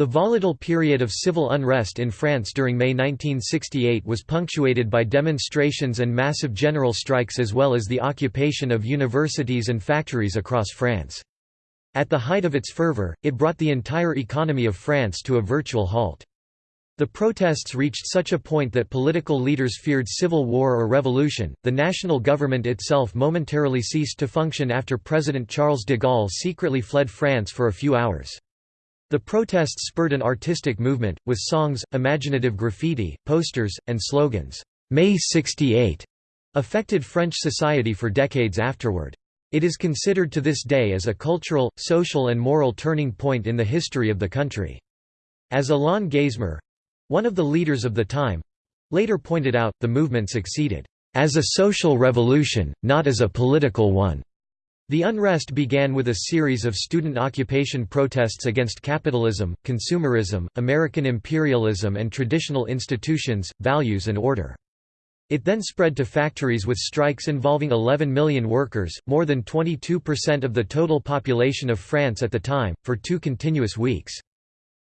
The volatile period of civil unrest in France during May 1968 was punctuated by demonstrations and massive general strikes as well as the occupation of universities and factories across France. At the height of its fervor, it brought the entire economy of France to a virtual halt. The protests reached such a point that political leaders feared civil war or revolution. The national government itself momentarily ceased to function after President Charles de Gaulle secretly fled France for a few hours. The protests spurred an artistic movement, with songs, imaginative graffiti, posters, and slogans. May 68 affected French society for decades afterward. It is considered to this day as a cultural, social and moral turning point in the history of the country. As Alain Geismar—one of the leaders of the time—later pointed out, the movement succeeded, "...as a social revolution, not as a political one." The unrest began with a series of student occupation protests against capitalism, consumerism, American imperialism and traditional institutions, values and order. It then spread to factories with strikes involving 11 million workers, more than 22% of the total population of France at the time, for two continuous weeks.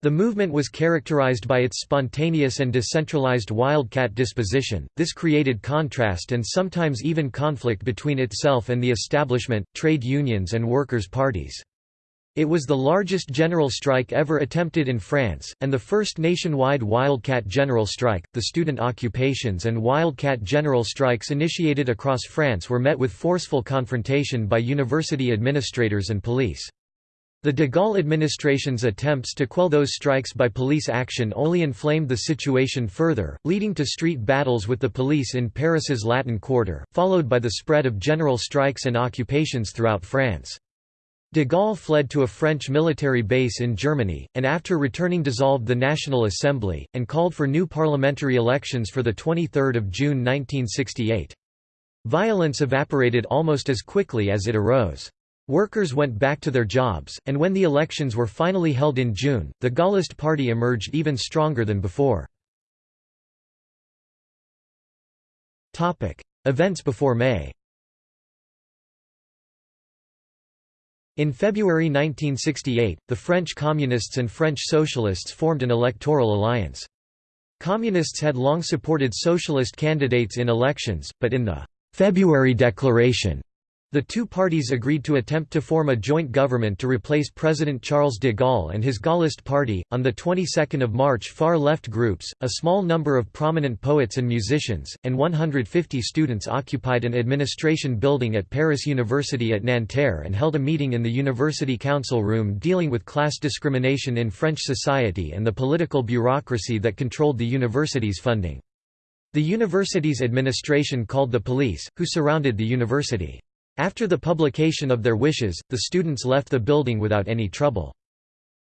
The movement was characterized by its spontaneous and decentralized wildcat disposition, this created contrast and sometimes even conflict between itself and the establishment, trade unions and workers' parties. It was the largest general strike ever attempted in France, and the first nationwide wildcat general strike. The student occupations and wildcat general strikes initiated across France were met with forceful confrontation by university administrators and police. The de Gaulle administration's attempts to quell those strikes by police action only inflamed the situation further, leading to street battles with the police in Paris's Latin Quarter, followed by the spread of general strikes and occupations throughout France. De Gaulle fled to a French military base in Germany, and after returning dissolved the National Assembly, and called for new parliamentary elections for 23 June 1968. Violence evaporated almost as quickly as it arose. Workers went back to their jobs, and when the elections were finally held in June, the Gaullist party emerged even stronger than before. Events before May In February 1968, the French Communists and French Socialists formed an electoral alliance. Communists had long supported socialist candidates in elections, but in the February Declaration the two parties agreed to attempt to form a joint government to replace President Charles de Gaulle and his Gaullist party. On the 22nd of March, far-left groups, a small number of prominent poets and musicians, and 150 students occupied an administration building at Paris University at Nanterre and held a meeting in the university council room dealing with class discrimination in French society and the political bureaucracy that controlled the university's funding. The university's administration called the police, who surrounded the university. After the publication of their wishes, the students left the building without any trouble.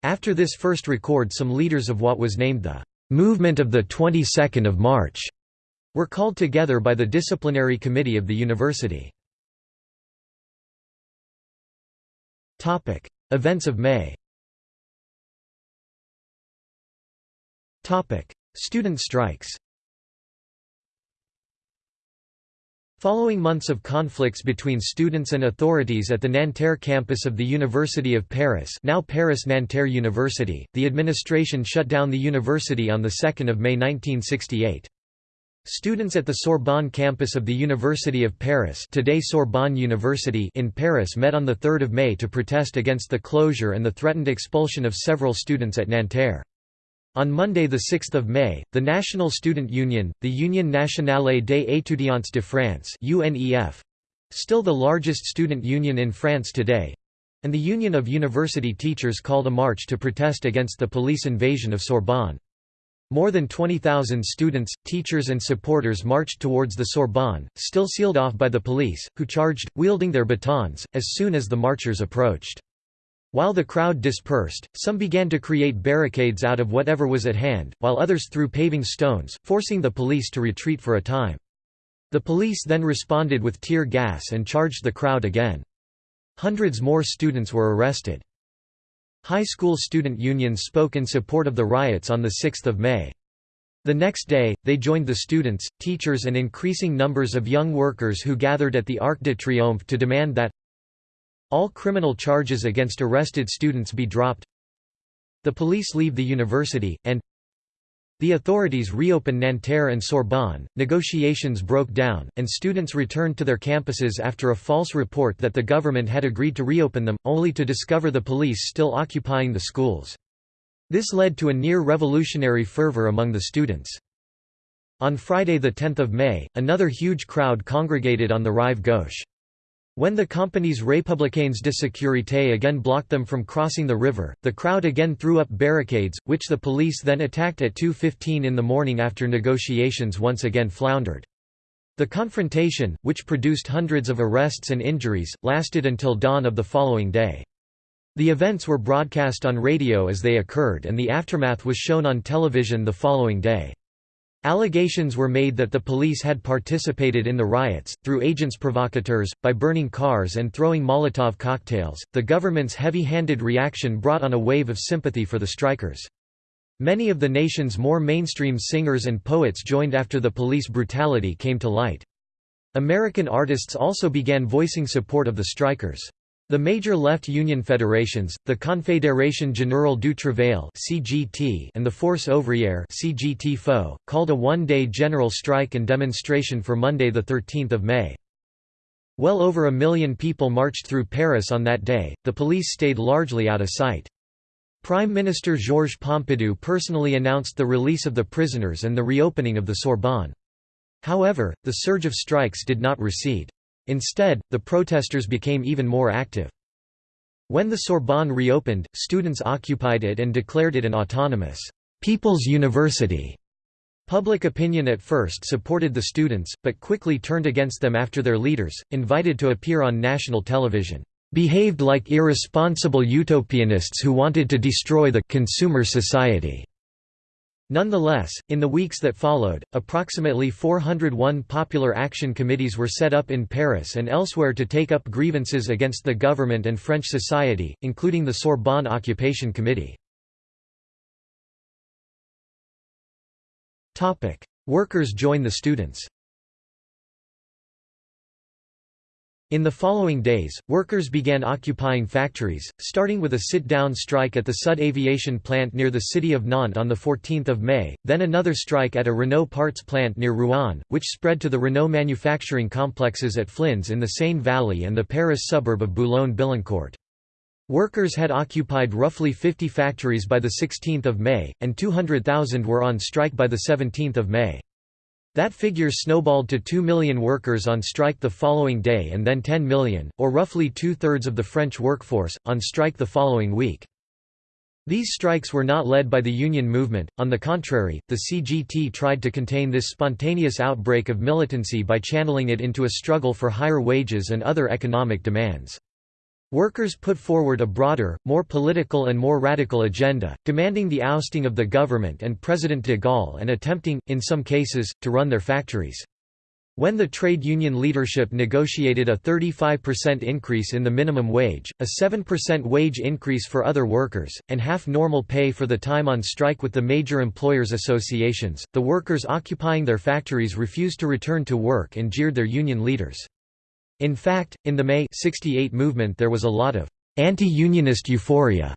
After this first record some leaders of what was named the "'Movement of the 22nd of March' were called together by the disciplinary committee of the university. Events of May Student strikes Following months of conflicts between students and authorities at the Nanterre campus of the University of Paris now Paris-Nanterre University, the administration shut down the university on 2 May 1968. Students at the Sorbonne campus of the University of Paris today Sorbonne University in Paris met on 3 May to protest against the closure and the threatened expulsion of several students at Nanterre. On Monday 6 May, the National Student Union, the Union Nationale des étudiants de France UNEF, still the largest student union in France today, and the Union of University Teachers called a march to protest against the police invasion of Sorbonne. More than 20,000 students, teachers and supporters marched towards the Sorbonne, still sealed off by the police, who charged, wielding their batons, as soon as the marchers approached. While the crowd dispersed, some began to create barricades out of whatever was at hand, while others threw paving stones, forcing the police to retreat for a time. The police then responded with tear gas and charged the crowd again. Hundreds more students were arrested. High school student unions spoke in support of the riots on 6 May. The next day, they joined the students, teachers and increasing numbers of young workers who gathered at the Arc de Triomphe to demand that all criminal charges against arrested students be dropped the police leave the university, and the authorities reopen Nanterre and Sorbonne, negotiations broke down, and students returned to their campuses after a false report that the government had agreed to reopen them, only to discover the police still occupying the schools. This led to a near-revolutionary fervor among the students. On Friday 10 May, another huge crowd congregated on the Rive Gauche. When the Compagnies Républicaines de Sécurité again blocked them from crossing the river, the crowd again threw up barricades, which the police then attacked at 2.15 in the morning after negotiations once again floundered. The confrontation, which produced hundreds of arrests and injuries, lasted until dawn of the following day. The events were broadcast on radio as they occurred and the aftermath was shown on television the following day. Allegations were made that the police had participated in the riots, through agents provocateurs, by burning cars and throwing Molotov cocktails. The government's heavy handed reaction brought on a wave of sympathy for the strikers. Many of the nation's more mainstream singers and poets joined after the police brutality came to light. American artists also began voicing support of the strikers. The major left union federations, the Confédération Générale du Travail and the Force ouvrière called a one-day general strike and demonstration for Monday the 13th of May. Well over a million people marched through Paris on that day. The police stayed largely out of sight. Prime Minister Georges Pompidou personally announced the release of the prisoners and the reopening of the Sorbonne. However, the surge of strikes did not recede. Instead, the protesters became even more active. When the Sorbonne reopened, students occupied it and declared it an autonomous, "'People's University'". Public opinion at first supported the students, but quickly turned against them after their leaders, invited to appear on national television, "'behaved like irresponsible utopianists who wanted to destroy the consumer society'". Nonetheless, in the weeks that followed, approximately 401 popular action committees were set up in Paris and elsewhere to take up grievances against the government and French society, including the Sorbonne Occupation Committee. Workers join the students In the following days, workers began occupying factories, starting with a sit-down strike at the Sud Aviation plant near the city of Nantes on 14 May, then another strike at a Renault parts plant near Rouen, which spread to the Renault manufacturing complexes at Flins in the Seine Valley and the Paris suburb of Boulogne-Billancourt. Workers had occupied roughly 50 factories by 16 May, and 200,000 were on strike by 17 May. That figure snowballed to 2 million workers on strike the following day and then 10 million, or roughly two-thirds of the French workforce, on strike the following week. These strikes were not led by the union movement, on the contrary, the CGT tried to contain this spontaneous outbreak of militancy by channeling it into a struggle for higher wages and other economic demands. Workers put forward a broader, more political and more radical agenda, demanding the ousting of the government and President de Gaulle and attempting, in some cases, to run their factories. When the trade union leadership negotiated a 35% increase in the minimum wage, a 7% wage increase for other workers, and half normal pay for the time on strike with the major employers' associations, the workers occupying their factories refused to return to work and jeered their union leaders. In fact, in the May 68 movement there was a lot of anti-unionist euphoria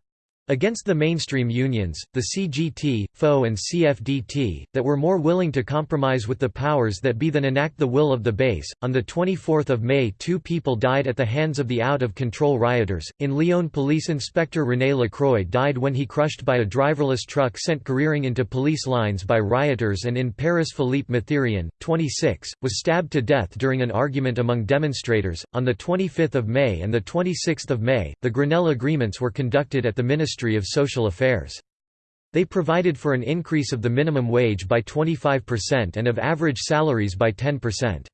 Against the mainstream unions, the CGT, FO and CFDT, that were more willing to compromise with the powers that be than enact the will of the base. On 24 May two people died at the hands of the out-of-control rioters. In Lyon police inspector René Lacroix died when he crushed by a driverless truck sent careering into police lines by rioters and in Paris Philippe Mathérion, 26, was stabbed to death during an argument among demonstrators. On 25 May and 26 May, the Grenelle agreements were conducted at the Ministry Ministry of Social Affairs. They provided for an increase of the minimum wage by 25% and of average salaries by 10%.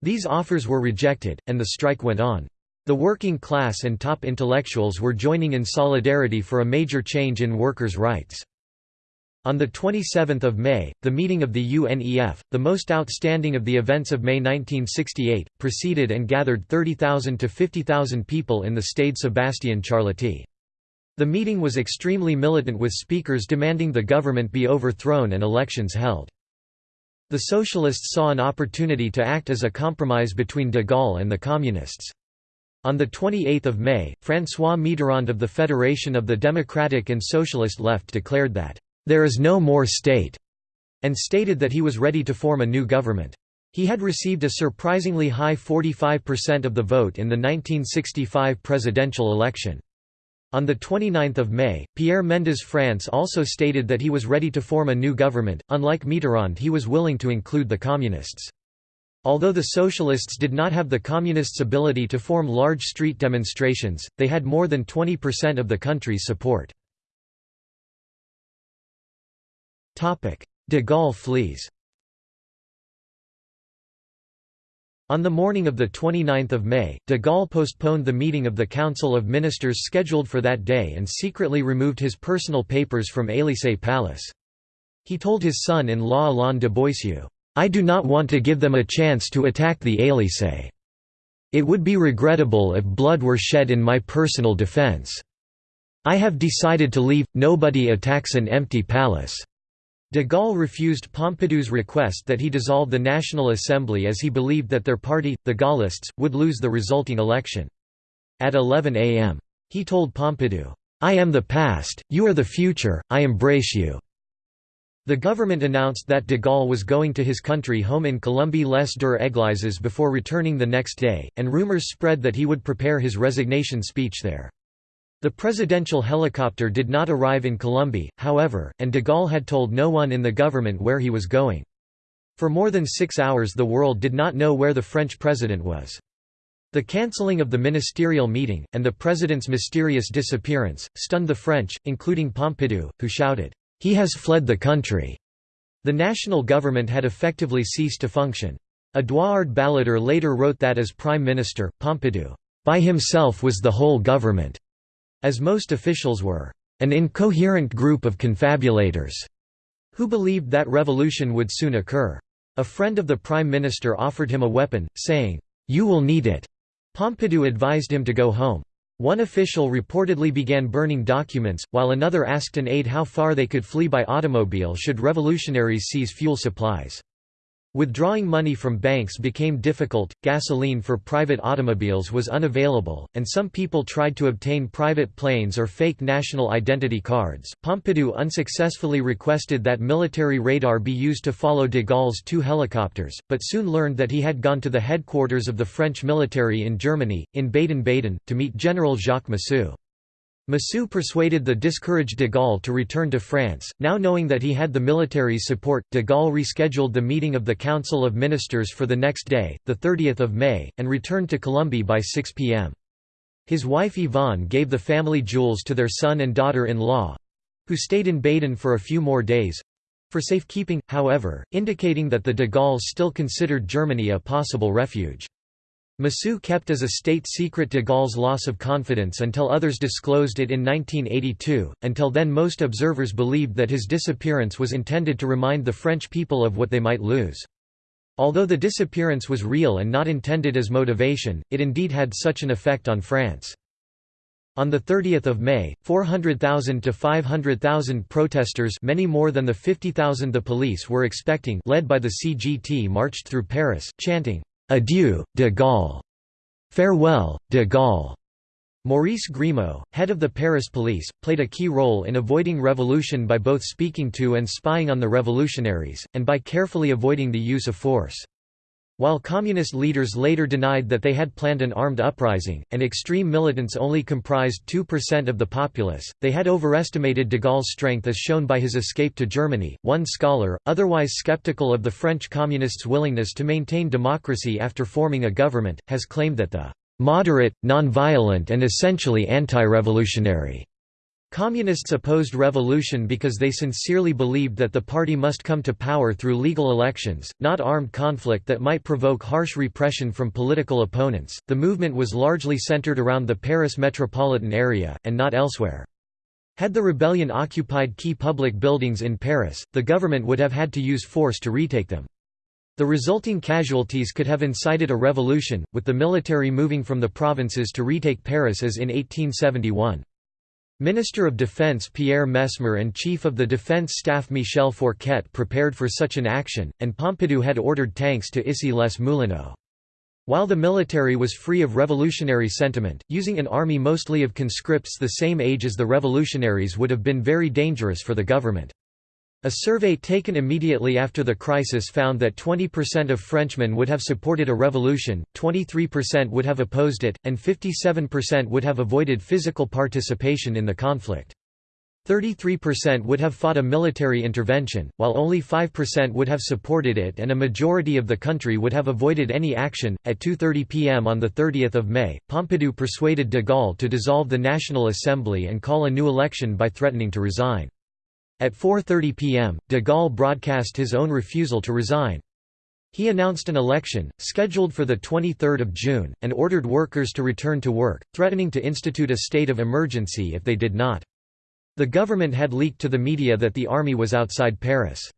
These offers were rejected, and the strike went on. The working class and top intellectuals were joining in solidarity for a major change in workers' rights. On 27 May, the meeting of the UNEF, the most outstanding of the events of May 1968, proceeded and gathered 30,000 to 50,000 people in the Stade Sébastien Charléty. The meeting was extremely militant with speakers demanding the government be overthrown and elections held. The Socialists saw an opportunity to act as a compromise between de Gaulle and the Communists. On 28 May, François Mitterrand of the Federation of the Democratic and Socialist Left declared that, "...there is no more state," and stated that he was ready to form a new government. He had received a surprisingly high 45% of the vote in the 1965 presidential election. On 29 May, Pierre Mendès France also stated that he was ready to form a new government, unlike Mitterrand he was willing to include the Communists. Although the Socialists did not have the Communists' ability to form large street demonstrations, they had more than 20% of the country's support. De Gaulle flees On the morning of 29 May, de Gaulle postponed the meeting of the Council of Ministers scheduled for that day and secretly removed his personal papers from Élysée Palace. He told his son-in-law Alain de Boissieu, I do not want to give them a chance to attack the Élysée. It would be regrettable if blood were shed in my personal defense. I have decided to leave, nobody attacks an empty palace. De Gaulle refused Pompidou's request that he dissolve the National Assembly as he believed that their party, the Gaullists, would lose the resulting election. At 11 am. He told Pompidou, "'I am the past, you are the future, I embrace you. The government announced that de Gaulle was going to his country home in Colombey-les-Deux Eglises before returning the next day, and rumors spread that he would prepare his resignation speech there. The presidential helicopter did not arrive in Colombey, however, and de Gaulle had told no one in the government where he was going. For more than six hours the world did not know where the French president was. The cancelling of the ministerial meeting, and the president's mysterious disappearance, stunned the French, including Pompidou, who shouted, he has fled the country. The national government had effectively ceased to function. Édouard Balladur later wrote that as prime minister, Pompidou, by himself was the whole government, as most officials were an incoherent group of confabulators who believed that revolution would soon occur. A friend of the prime minister offered him a weapon, saying, "'You will need it'". Pompidou advised him to go home. One official reportedly began burning documents, while another asked an aide how far they could flee by automobile should revolutionaries seize fuel supplies. Withdrawing money from banks became difficult, gasoline for private automobiles was unavailable, and some people tried to obtain private planes or fake national identity cards. Pompidou unsuccessfully requested that military radar be used to follow de Gaulle's two helicopters, but soon learned that he had gone to the headquarters of the French military in Germany, in Baden-Baden, to meet General Jacques Massu. Massu persuaded the discouraged de Gaulle to return to France. Now knowing that he had the military's support, de Gaulle rescheduled the meeting of the Council of Ministers for the next day, 30 May, and returned to Colombey by 6 p.m. His wife Yvonne gave the family jewels to their son and daughter-in-law—who stayed in Baden for a few more days—for safekeeping, however, indicating that the de Gaulles still considered Germany a possible refuge. Massu kept as a state secret de Gaulle's loss of confidence until others disclosed it in 1982. Until then, most observers believed that his disappearance was intended to remind the French people of what they might lose. Although the disappearance was real and not intended as motivation, it indeed had such an effect on France. On 30 May, 400,000 to 500,000 protesters many more than the 50,000 the police were expecting led by the CGT marched through Paris, chanting, Adieu, de Gaulle. Farewell, de Gaulle. Maurice Grimaud, head of the Paris police, played a key role in avoiding revolution by both speaking to and spying on the revolutionaries, and by carefully avoiding the use of force. While communist leaders later denied that they had planned an armed uprising, and extreme militants only comprised 2% of the populace, they had overestimated de Gaulle's strength as shown by his escape to Germany. One scholar, otherwise skeptical of the French communists' willingness to maintain democracy after forming a government, has claimed that the moderate, non-violent and essentially anti-revolutionary Communists opposed revolution because they sincerely believed that the party must come to power through legal elections, not armed conflict that might provoke harsh repression from political opponents. The movement was largely centered around the Paris metropolitan area, and not elsewhere. Had the rebellion occupied key public buildings in Paris, the government would have had to use force to retake them. The resulting casualties could have incited a revolution, with the military moving from the provinces to retake Paris as in 1871. Minister of Defense Pierre Messmer and Chief of the Defense Staff Michel Fourquet prepared for such an action, and Pompidou had ordered tanks to Issy-les-Moulineaux. While the military was free of revolutionary sentiment, using an army mostly of conscripts the same age as the revolutionaries would have been very dangerous for the government. A survey taken immediately after the crisis found that 20% of Frenchmen would have supported a revolution, 23% would have opposed it, and 57% would have avoided physical participation in the conflict. 33% would have fought a military intervention, while only 5% would have supported it and a majority of the country would have avoided any action. At 2:30 p.m. on the 30th of May, Pompidou persuaded de Gaulle to dissolve the National Assembly and call a new election by threatening to resign. At 4:30 p.m., de Gaulle broadcast his own refusal to resign. He announced an election, scheduled for 23 June, and ordered workers to return to work, threatening to institute a state of emergency if they did not. The government had leaked to the media that the army was outside Paris.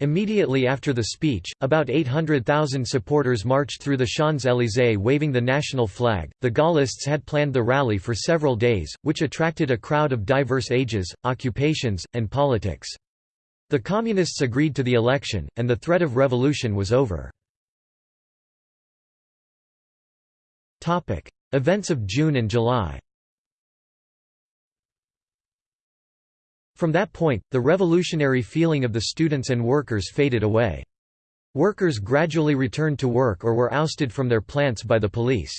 Immediately after the speech, about 800,000 supporters marched through the Champs-Élysées waving the national flag. The Gaullists had planned the rally for several days, which attracted a crowd of diverse ages, occupations, and politics. The Communists agreed to the election, and the threat of revolution was over. Events of June and July From that point, the revolutionary feeling of the students and workers faded away. Workers gradually returned to work or were ousted from their plants by the police.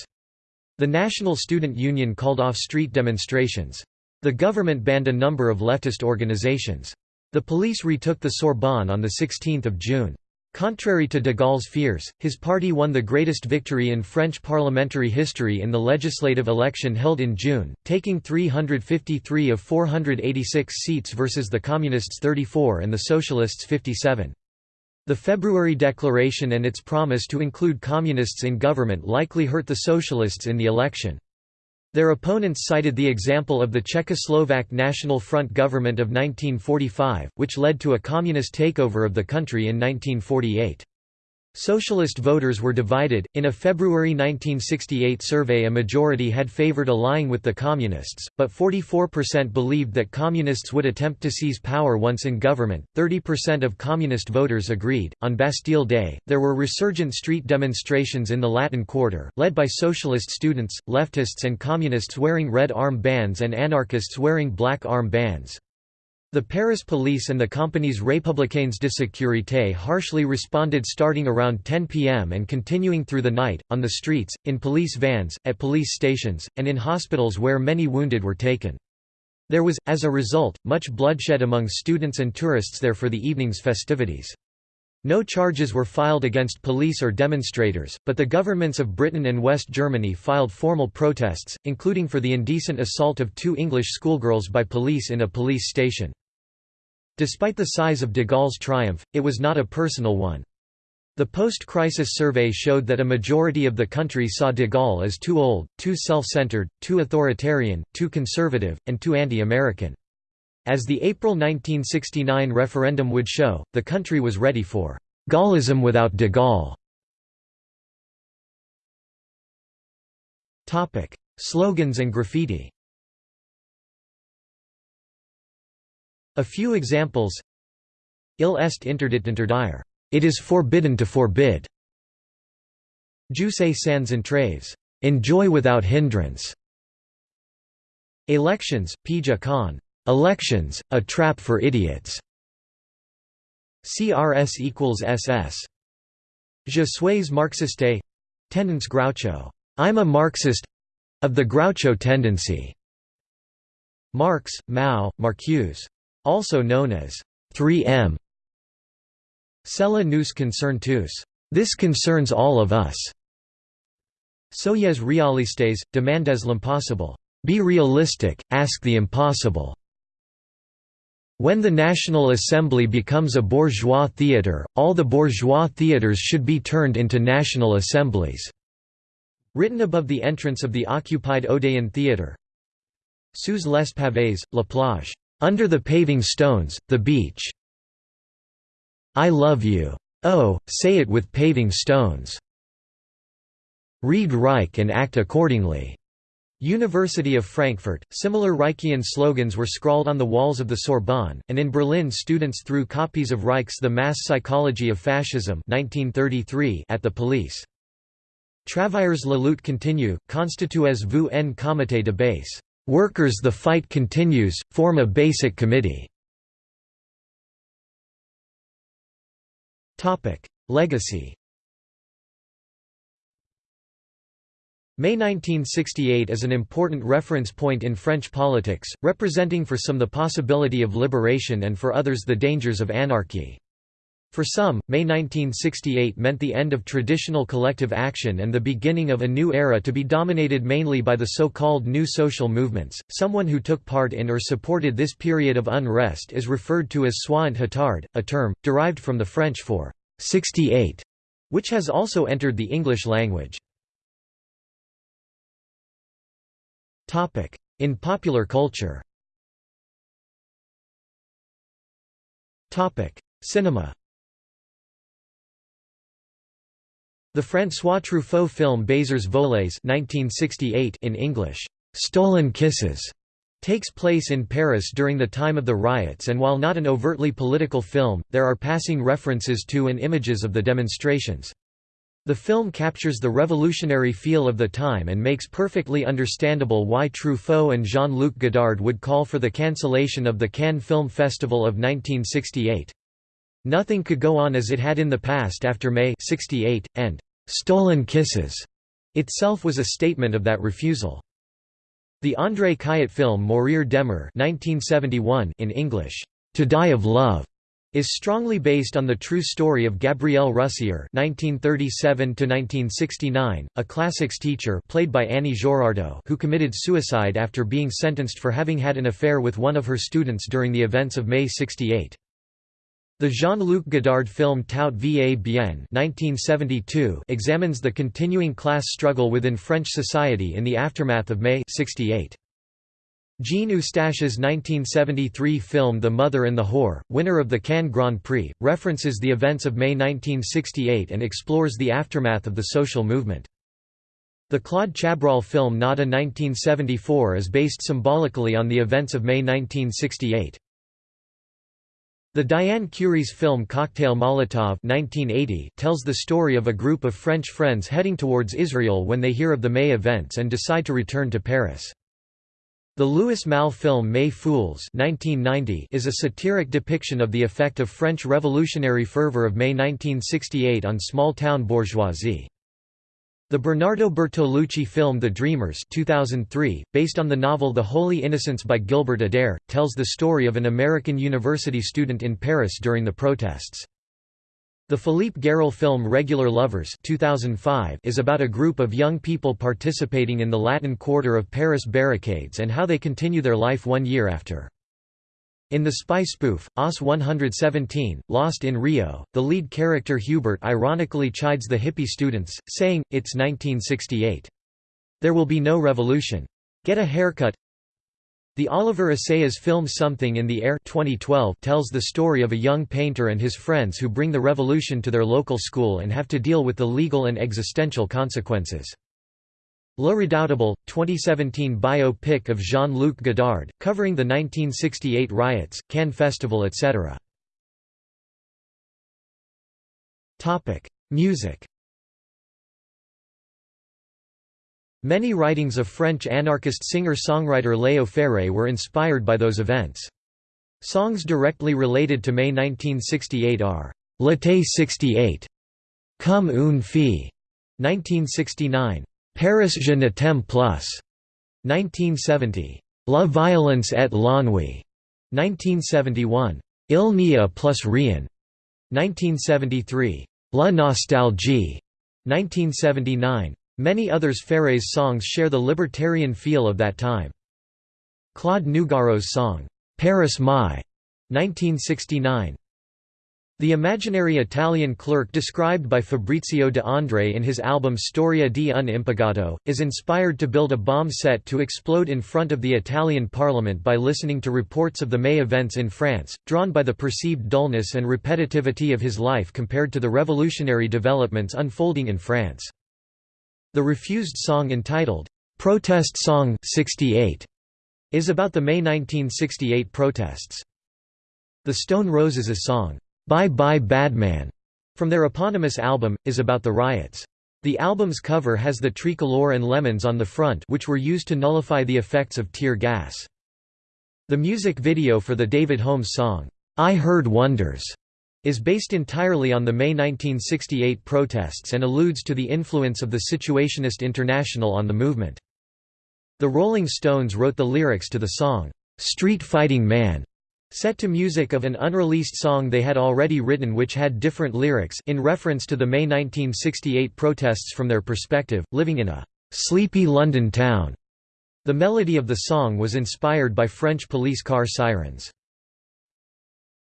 The National Student Union called off street demonstrations. The government banned a number of leftist organizations. The police retook the Sorbonne on 16 June. Contrary to de Gaulle's fears, his party won the greatest victory in French parliamentary history in the legislative election held in June, taking 353 of 486 seats versus the Communists 34 and the Socialists 57. The February declaration and its promise to include Communists in government likely hurt the Socialists in the election. Their opponents cited the example of the Czechoslovak National Front government of 1945, which led to a communist takeover of the country in 1948. Socialist voters were divided. In a February 1968 survey, a majority had favored allying with the Communists, but 44% believed that Communists would attempt to seize power once in government. 30% of Communist voters agreed. On Bastille Day, there were resurgent street demonstrations in the Latin Quarter, led by socialist students, leftists, and Communists wearing red arm bands and anarchists wearing black arm bands. The Paris police and the Compagnies Républicaines de Sécurité harshly responded starting around 10 pm and continuing through the night, on the streets, in police vans, at police stations, and in hospitals where many wounded were taken. There was, as a result, much bloodshed among students and tourists there for the evening's festivities. No charges were filed against police or demonstrators, but the governments of Britain and West Germany filed formal protests, including for the indecent assault of two English schoolgirls by police in a police station. Despite the size of de Gaulle's triumph, it was not a personal one. The post-crisis survey showed that a majority of the country saw de Gaulle as too old, too self-centered, too authoritarian, too conservative, and too anti-American. As the April 1969 referendum would show, the country was ready for «Gaullism without de Gaulle». Slogans and graffiti A few examples Il est interdit interdire. It is forbidden to forbid. Jouissez sans entraves. Enjoy without hindrance. Elections, Pija Khan. Elections, a trap for idiots. CRS equals SS. Je suis marxiste. Tendance Groucho. I'm a Marxist of the Groucho tendency. Marx, Mao, Marcuse also known as 3M. Cela nous concerne tous. This concerns all of us. Soyez realistes, demandez l'impossible. Be realistic, ask the impossible. When the National Assembly becomes a bourgeois theatre, all the bourgeois theatres should be turned into national assemblies." Written above the entrance of the occupied Odeon Theatre. Sous les pavés, la plage. Under the paving stones, the beach. I love you. Oh, say it with paving stones. Read Reich and act accordingly. University of Frankfurt. Similar Reichian slogans were scrawled on the walls of the Sorbonne, and in Berlin students threw copies of Reich's The Mass Psychology of Fascism 1933 at the police. Travailleurs la lutte continue, constituez vous en comité de base. Workers the fight continues, form a basic committee. Legacy May 1968 is an important reference point in French politics, representing for some the possibility of liberation and for others the dangers of anarchy. For some, May 1968 meant the end of traditional collective action and the beginning of a new era to be dominated mainly by the so-called new social movements. Someone who took part in or supported this period of unrest is referred to as soixante-huitard, a term, derived from the French for 68, which has also entered the English language. In popular culture Cinema The François Truffaut film Baisers volés in English, Stolen Kisses, takes place in Paris during the time of the riots and while not an overtly political film, there are passing references to and images of the demonstrations. The film captures the revolutionary feel of the time and makes perfectly understandable why Truffaut and Jean-Luc Godard would call for the cancellation of the Cannes Film Festival of 1968. Nothing could go on as it had in the past after May 68, and «Stolen Kisses» itself was a statement of that refusal. The André Cayatte film Mourir d'aimer in English, To Die of Love, is strongly based on the true story of Gabrielle Roussier (1937–1969), a classics teacher played by Annie Girardot, who committed suicide after being sentenced for having had an affair with one of her students during the events of May 68. The Jean-Luc Godard film Tout va bien 1972 examines the continuing class struggle within French society in the aftermath of May 68. Jean Eustache's 1973 film The Mother and the Whore, winner of the Cannes Grand Prix, references the events of May 1968 and explores the aftermath of the social movement. The Claude Chabrol film Nada 1974 is based symbolically on the events of May 1968. The Diane Kurys film Cocktail Molotov 1980 tells the story of a group of French friends heading towards Israel when they hear of the May events and decide to return to Paris. The Louis Malle film May Fools 1990 is a satiric depiction of the effect of French revolutionary fervor of May 1968 on small-town bourgeoisie. The Bernardo Bertolucci film The Dreamers 2003, based on the novel The Holy Innocents by Gilbert Adair, tells the story of an American university student in Paris during the protests. The Philippe Garrel film Regular Lovers 2005 is about a group of young people participating in the Latin Quarter of Paris barricades and how they continue their life one year after. In the spy spoof, OSS 117, Lost in Rio, the lead character Hubert ironically chides the hippie students, saying, It's 1968. There will be no revolution. Get a haircut The Oliver Assayas film Something in the Air 2012 tells the story of a young painter and his friends who bring the revolution to their local school and have to deal with the legal and existential consequences. Le Redoutable, 2017 biopic of Jean-Luc Godard, covering the 1968 riots, Cannes Festival etc. Music Many writings of French anarchist singer-songwriter Léo Ferré were inspired by those events. Songs directly related to May 1968 are, L'été 68, Comme une fille, 1969, Paris je ne t'aime plus, 1970. La violence et l'ennui, 1971. Il n'y a plus rien, 1973. La nostalgie, 1979. Many others Ferré's songs share the libertarian feel of that time. Claude Nougaro's song, Paris Mai, 1969. The imaginary Italian clerk described by Fabrizio de André in his album Storia di un impiegato, is inspired to build a bomb set to explode in front of the Italian parliament by listening to reports of the May events in France, drawn by the perceived dullness and repetitivity of his life compared to the revolutionary developments unfolding in France. The refused song entitled, "'Protest Song 68' is about the May 1968 protests. The Stone Roses' song, Bye Bye Badman, from their eponymous album, is about the riots. The album's cover has the tricolor and lemons on the front which were used to nullify the effects of tear gas. The music video for the David Holmes song, "'I Heard Wonders' is based entirely on the May 1968 protests and alludes to the influence of the Situationist International on the movement. The Rolling Stones wrote the lyrics to the song, "'Street Fighting Man' Set to music of an unreleased song they had already written which had different lyrics in reference to the May 1968 protests from their perspective, living in a «sleepy London town». The melody of the song was inspired by French police car sirens.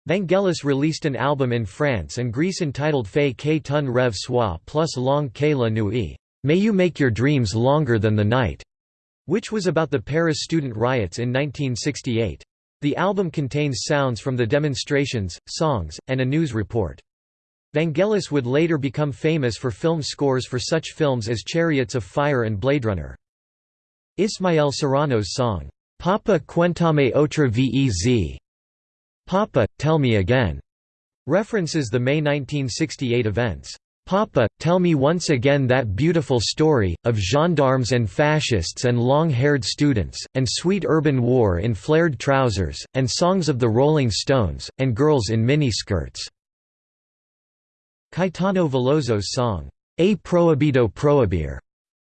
Vangelis released an album in France and Greece entitled Fais que ton rêve soit plus long que la nuit, May you make your dreams longer than the night, which was about the Paris student riots in 1968. The album contains sounds from the demonstrations, songs, and a news report. Vangelis would later become famous for film scores for such films as Chariots of Fire and Blade Runner. Ismael Serrano's song, Papa Cuéntame otra vez Papa, Tell Me Again, references the May 1968 events. Papa, tell me once again that beautiful story, of gendarmes and fascists and long-haired students, and sweet urban war in flared trousers, and songs of the Rolling Stones, and girls in miniskirts." Caetano Veloso's song, A Prohibido Prohibir,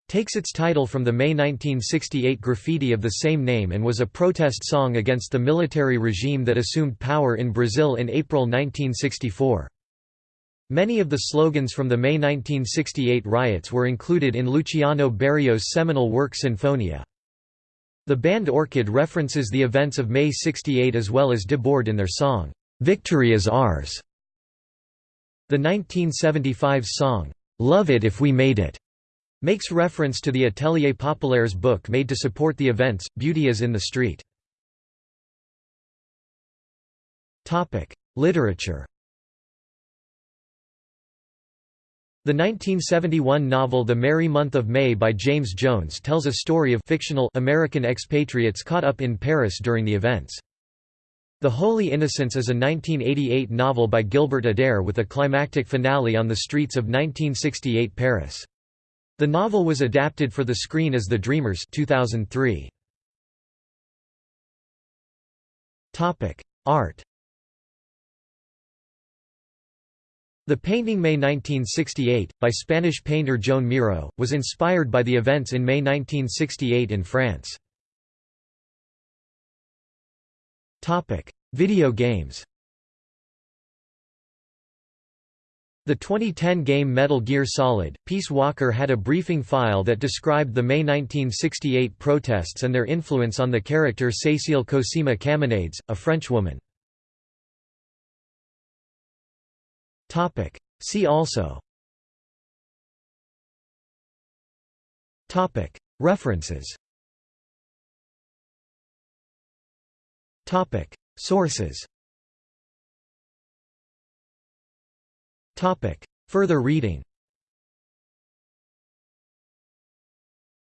takes its title from the May 1968 graffiti of the same name and was a protest song against the military regime that assumed power in Brazil in April 1964. Many of the slogans from the May 1968 riots were included in Luciano Berio's seminal work Sinfonia. The band Orchid references the events of May 68 as well as Debord in their song, "'Victory is Ours'". The 1975 song, "'Love It If We Made It' makes reference to the Atelier Populaire's book made to support the events, Beauty is in the Street. Literature The 1971 novel The Merry Month of May by James Jones tells a story of fictional American expatriates caught up in Paris during the events. The Holy Innocents is a 1988 novel by Gilbert Adair with a climactic finale on the streets of 1968 Paris. The novel was adapted for the screen as The Dreamers 2003. Art The painting May 1968, by Spanish painter Joan Miró, was inspired by the events in May 1968 in France. Video games The 2010 game Metal Gear Solid, Peace Walker had a briefing file that described the May 1968 protests and their influence on the character Cécile Cosima Camarades, a Frenchwoman. Topic. See also Topic. References Topic. Sources Topic. Further reading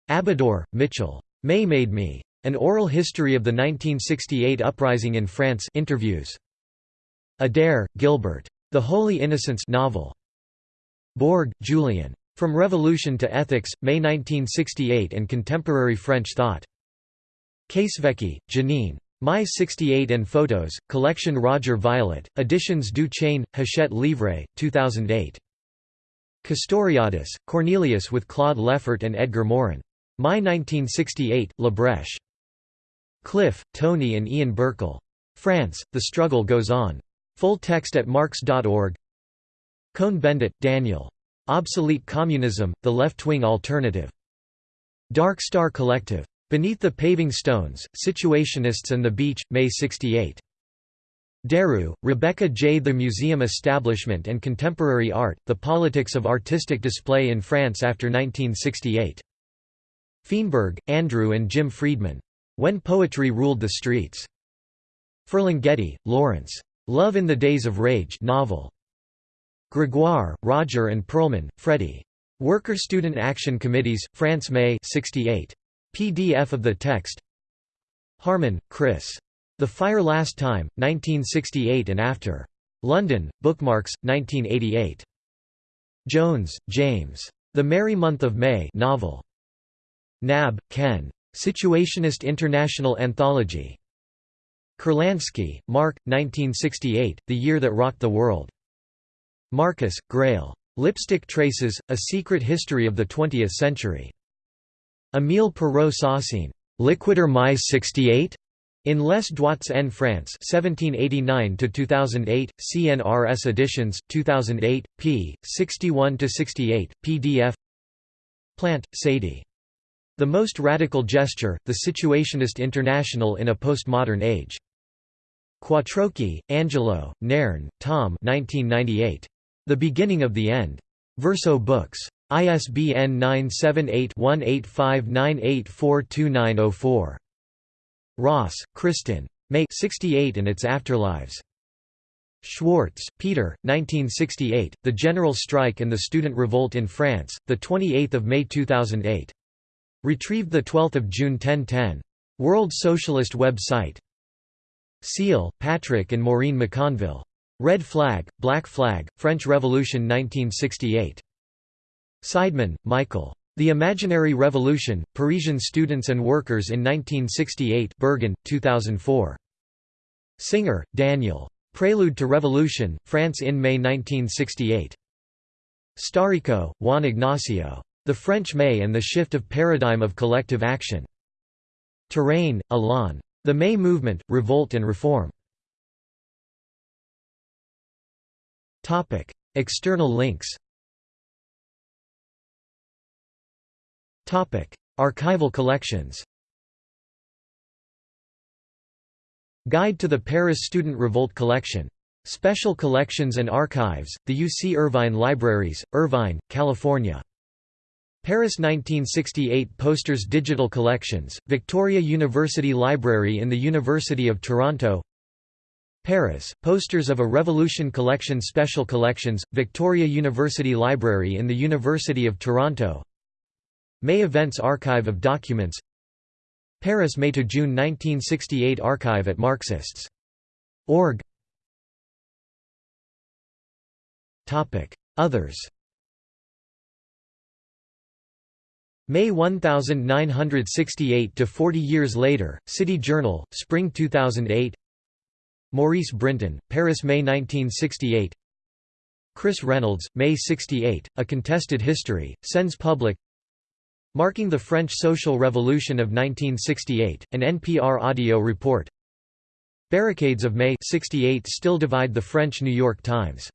Abidor, Mitchell. May Made Me. An Oral History of the 1968 Uprising in France interviews. Adair, Gilbert. The Holy Innocents novel. Bourg, Julian. From Revolution to Ethics, May 1968 and Contemporary French Thought. Casevecchi, Janine. My 68 and Photos, Collection Roger Violet, Editions du Chêne, Hachette Livre, 2008. Castoriadis, Cornelius with Claude Lefort and Edgar Morin. My 1968, La Brèche. Cliff, Tony and Ian Birchall. France, The Struggle Goes On. Full text at marx.org Cohn-Bendit, Daniel. Obsolete Communism, The Left-Wing Alternative. Dark Star Collective. Beneath the Paving Stones, Situationists and the Beach, May 68. DeRoo, Rebecca J. The Museum Establishment and Contemporary Art, The Politics of Artistic Display in France after 1968. Feenberg, Andrew and Jim Freedman. When Poetry Ruled the Streets. Ferlinghetti, Lawrence. Love in the Days of Rage novel. Gregoire, Roger and Perlman, Freddie. Worker-Student Action Committees, France May 68. PDF of the text Harman, Chris. The Fire Last Time, 1968 and After. London, Bookmarks, 1988. Jones, James. The Merry Month of May novel. Knabb, Ken. Situationist International Anthology. Kurlansky, Mark, 1968, The Year That Rocked the World. Marcus, Greil. Lipstick Traces, A Secret History of the Twentieth Century. Émile Perreau-Saussine. Liquider mais 68? In Les Droits en France 1789–2008, CNRS editions, 2008, p. 61–68, pdf Plant, Sadie. The Most Radical Gesture, The Situationist International in a Postmodern Age. Quattrocchi, Angelo, Nairn, Tom 1998. The Beginning of the End. Verso Books. ISBN 978-1859842904. Ross, Kristin. May 68 and its Afterlives. Schwartz, Peter, 1968, The General Strike and the Student Revolt in France, 28 May 2008. Retrieved 12 June 1010. World Socialist web site. Seale, Patrick and Maureen McConville. Red Flag, Black Flag, French Revolution 1968. Seidman, Michael. The Imaginary Revolution, Parisian Students and Workers in 1968 Berghahn, 2004. Singer, Daniel. Prelude to Revolution, France in May 1968. Staricco, Juan Ignacio. The French May and the Shift of Paradigm of Collective Action. Touraine, Alain. The May Movement, Revolt and Reform. External links Archival collections Guide to the Paris Student Revolt Collection. Special Collections and Archives, the UC Irvine Libraries, Irvine, California. Paris 1968 Posters Digital Collections, Victoria University Library in the University of Toronto. Paris, Posters of a Revolution Collection Special Collections, Victoria University Library in the University of Toronto. May Events Archive of Documents. Paris May–June 1968 Archive at Marxists.org Others May 1968 to 40 years later, City Journal, Spring 2008 Maurice Brinton, Paris May 1968 Chris Reynolds, May 68, A Contested History, Sens Public. Marking the French Social Revolution of 1968, an NPR audio report. Barricades of May 68 still divide the French New York Times